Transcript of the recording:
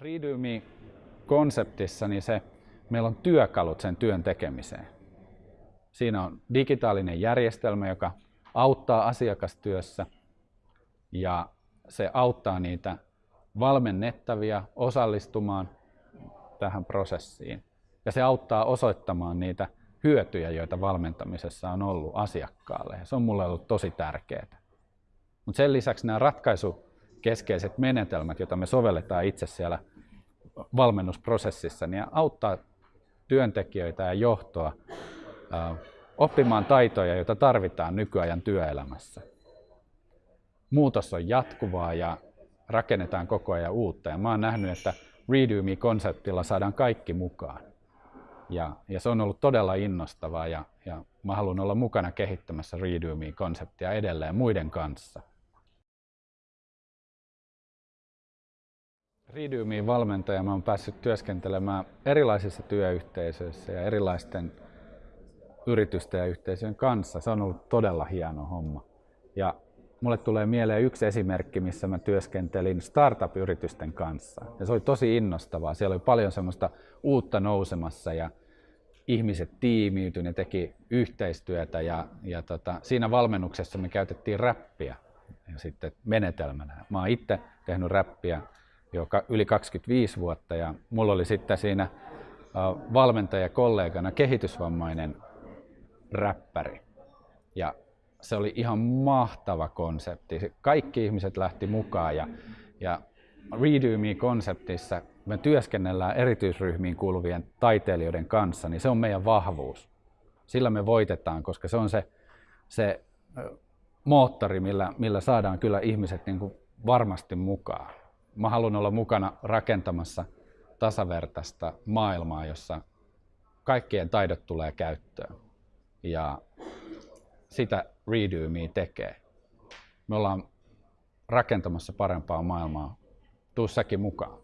Redo Me-konseptissa niin se, meillä on työkalut sen työn tekemiseen. Siinä on digitaalinen järjestelmä, joka auttaa asiakastyössä ja se auttaa niitä valmennettavia osallistumaan tähän prosessiin. Ja se auttaa osoittamaan niitä hyötyjä, joita valmentamisessa on ollut asiakkaalle. Ja se on mulle ollut tosi tärkeää. Mutta sen lisäksi nämä ratkaisukeskeiset menetelmät, joita me sovelletaan itse siellä valmennusprosessissa, niin auttaa työntekijöitä ja johtoa oppimaan taitoja, joita tarvitaan nykyajan työelämässä. Muutos on jatkuvaa ja rakennetaan koko ajan uutta. Ja mä oon nähnyt, että Redo Me-konseptilla saadaan kaikki mukaan. Ja, ja se on ollut todella innostavaa ja, ja mä haluan olla mukana kehittämässä Redo Me-konseptia edelleen muiden kanssa. Redo Me-valmentaja mä oon päässyt työskentelemään erilaisissa työyhteisöissä ja erilaisten yritysten ja yhteisöjen kanssa. Se on ollut todella hieno homma. Ja mulle tulee mieleen yksi esimerkki, missä mä työskentelin startup-yritysten kanssa. Ja se oli tosi innostavaa. Siellä oli paljon semmoista uutta nousemassa ja ihmiset tiimiytyi, ne teki yhteistyötä ja, ja tota, siinä valmennuksessa me käytettiin räppiä ja sitten menetelmänä. Mä oon itse tehnyt räppiä jo yli 25 vuotta ja mulla oli sitten siinä valmentajakollegana kehitysvammainen räppäri. Ja se oli ihan mahtava konsepti. Kaikki ihmiset lähti mukaan ja, ja Redo Me-konseptissa me työskennellään erityisryhmiin kuuluvien taiteilijoiden kanssa, niin se on meidän vahvuus. Sillä me voitetaan, koska se on se, se moottori, millä, millä saadaan kyllä ihmiset niin kuin varmasti mukaan. Mä haluan olla mukana rakentamassa tasavertaista maailmaa, jossa kaikkien taidot tulee käyttöön. Ja sitä Redo Me tekee. Me ollaan rakentamassa parempaa maailmaa. Tuu säkin mukaan.